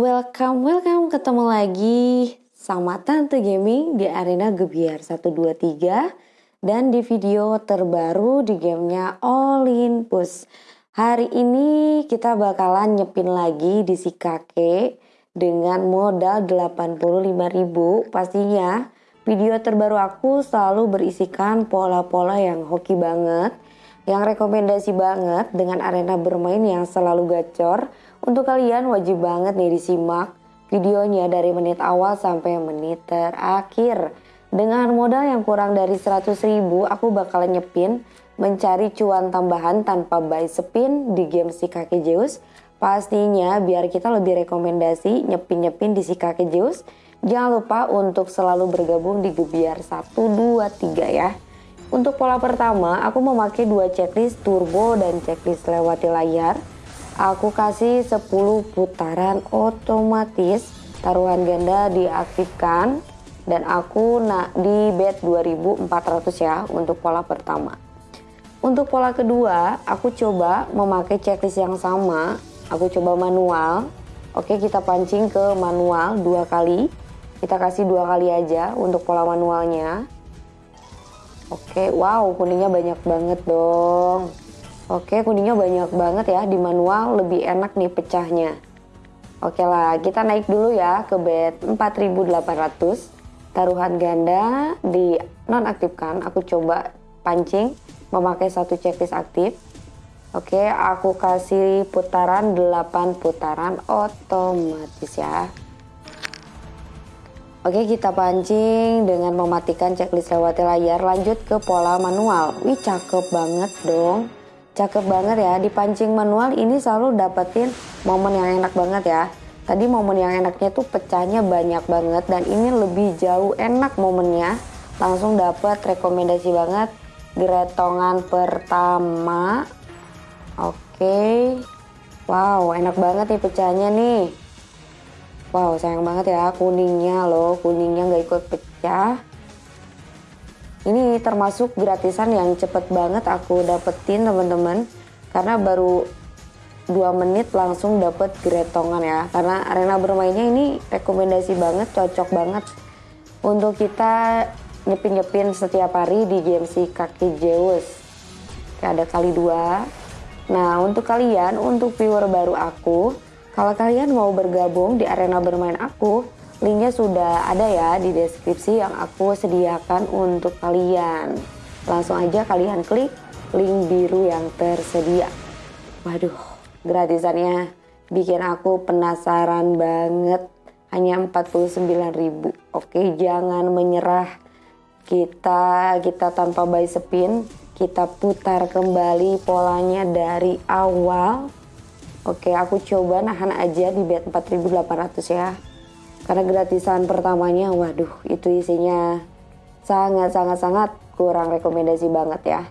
Welcome, welcome. Ketemu lagi sama Tante Gaming di arena Gebiar 123 dan di video terbaru di gamenya Push. Hari ini kita bakalan nyepin lagi di si kakek dengan modal 85.000 pastinya video terbaru aku selalu berisikan pola-pola yang hoki banget yang rekomendasi banget dengan arena bermain yang selalu gacor untuk kalian wajib banget nih disimak videonya dari menit awal sampai menit terakhir. Dengan modal yang kurang dari 100 ribu, aku bakalan nyepin mencari cuan tambahan tanpa buy spin di game si kakek Zeus. Pastinya biar kita lebih rekomendasi nyepin-nyepin di si kakek Zeus. Jangan lupa untuk selalu bergabung di Gebiar 1, 2, 3 ya. Untuk pola pertama, aku memakai dua checklist turbo dan checklist lewati layar. Aku kasih 10 putaran otomatis taruhan ganda diaktifkan dan aku nak di bet 2400 ya untuk pola pertama. Untuk pola kedua aku coba memakai checklist yang sama. Aku coba manual. Oke kita pancing ke manual dua kali. Kita kasih dua kali aja untuk pola manualnya oke wow kuningnya banyak banget dong Oke, kuningnya banyak banget ya di manual, lebih enak nih pecahnya. Oke lah, kita naik dulu ya ke bed 4800. Taruhan ganda di nonaktifkan, aku coba pancing memakai satu checklist aktif. Oke, aku kasih putaran 8 putaran otomatis ya. Oke, kita pancing dengan mematikan checklist lewati layar. Lanjut ke pola manual. Wih, cakep banget dong. Cakep banget ya, di pancing manual ini selalu dapetin momen yang enak banget ya. Tadi momen yang enaknya tuh pecahnya banyak banget dan ini lebih jauh enak momennya. Langsung dapet rekomendasi banget geretongan pertama. Oke. Wow, enak banget nih pecahnya nih. Wow, sayang banget ya kuningnya loh, kuningnya nggak ikut pecah. Ini termasuk gratisan yang cepet banget aku dapetin teman-teman. Karena baru 2 menit langsung dapet gretongan ya. Karena arena bermainnya ini rekomendasi banget cocok banget untuk kita nyepin-nyepin setiap hari di si kaki Zeus ada kali dua. Nah untuk kalian untuk viewer baru aku kalau kalian mau bergabung di arena bermain aku Linknya sudah ada ya di deskripsi yang aku sediakan untuk kalian. Langsung aja kalian klik link biru yang tersedia. Waduh, gratisannya bikin aku penasaran banget. Hanya 49.000. Oke, jangan menyerah. Kita kita tanpa buy spin, kita putar kembali polanya dari awal. Oke, aku coba nahan aja di bet 4800 ya. Karena gratisan pertamanya waduh itu isinya sangat sangat sangat kurang rekomendasi banget ya.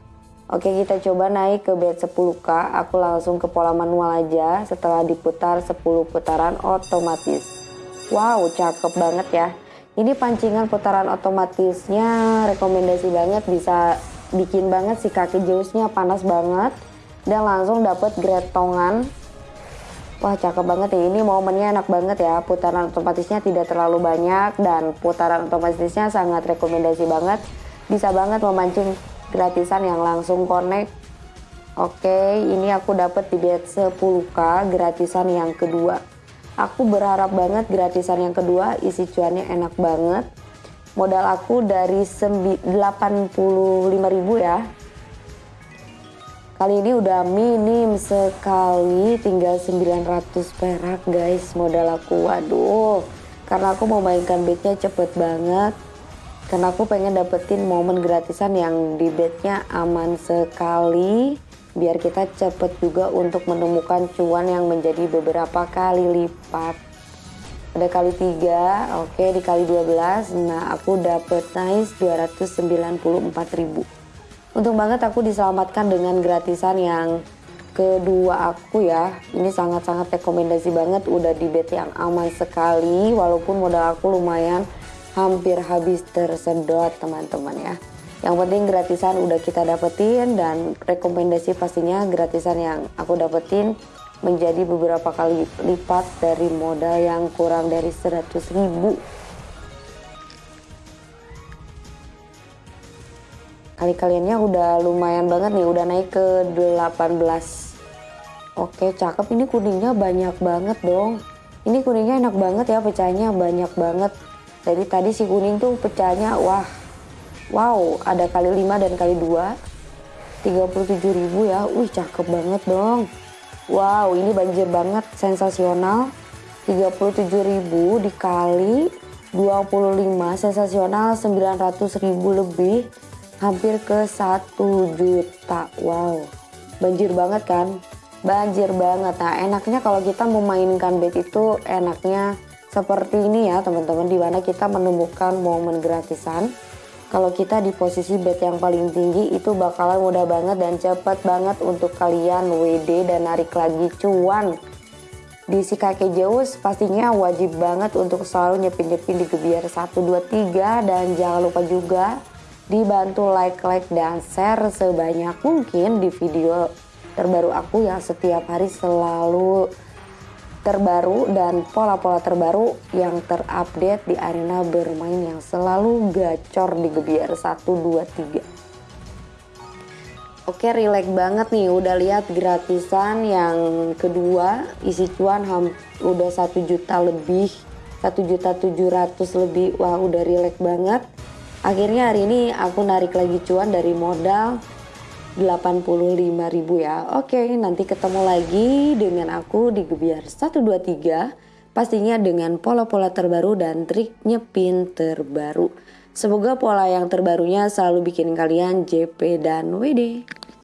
Oke kita coba naik ke bed 10k aku langsung ke pola manual aja. Setelah diputar 10 putaran otomatis. Wow cakep banget ya. Ini pancingan putaran otomatisnya rekomendasi banget. Bisa bikin banget si kaki Zeusnya panas banget. Dan langsung dapet gretongan Wah cakep banget ya, ini momennya enak banget ya, putaran otomatisnya tidak terlalu banyak dan putaran otomatisnya sangat rekomendasi banget. Bisa banget memancing gratisan yang langsung connect. Oke, ini aku dapat di bet 10k gratisan yang kedua. Aku berharap banget gratisan yang kedua isi cuannya enak banget. Modal aku dari 85.000 ya, Kali ini udah minim sekali, tinggal 900 perak guys modal aku. Waduh, karena aku mau mainkan bednya cepet banget. Karena aku pengen dapetin momen gratisan yang di bednya aman sekali. Biar kita cepet juga untuk menemukan cuan yang menjadi beberapa kali lipat. Ada kali 3, oke dikali 12. Nah aku dapet nice 294 Untung banget aku diselamatkan dengan gratisan yang kedua aku ya. Ini sangat-sangat rekomendasi banget udah di bet yang aman sekali walaupun modal aku lumayan hampir habis tersedot teman-teman ya. Yang penting gratisan udah kita dapetin dan rekomendasi pastinya gratisan yang aku dapetin menjadi beberapa kali lipat dari modal yang kurang dari 100 ribu kali-kaliannya udah lumayan banget nih udah naik ke 18 oke cakep. Ini kuningnya banyak banget dong. Ini kuningnya enak banget ya pecahnya banyak banget. Jadi tadi si kuning tuh pecahnya wah wow ada kali 5 dan kali 2 37 ribu ya. Wih cakep banget dong. Wow ini banjir banget sensasional. 37 ribu dikali 25 sensasional 900 ribu lebih hampir ke 1 juta. Wow, banjir banget kan? Banjir banget. Nah, enaknya kalau kita memainkan bet itu enaknya seperti ini ya teman-teman. Di mana kita menemukan momen gratisan. Kalau kita di posisi bet yang paling tinggi itu bakalan mudah banget dan cepat banget untuk kalian WD dan narik lagi cuan. Di si kakek Zeus pastinya wajib banget untuk selalu nyepin-nyepin di gebiar 1, 2, 3 dan jangan lupa juga dibantu like, like, dan share sebanyak mungkin di video terbaru aku yang setiap hari selalu terbaru dan pola-pola terbaru yang terupdate di arena bermain yang selalu gacor di Gebiar 1, 2, 3. Oke relax banget nih. Udah lihat gratisan yang kedua isi cuan udah 1 juta lebih 1 juta 700 lebih. Wah udah relax banget Akhirnya hari ini aku narik lagi cuan dari modal 85.000 ya. Oke, nanti ketemu lagi dengan aku di Gebiar 123. Pastinya dengan pola-pola terbaru dan trik nyepin terbaru. Semoga pola yang terbarunya selalu bikin kalian JP dan WD.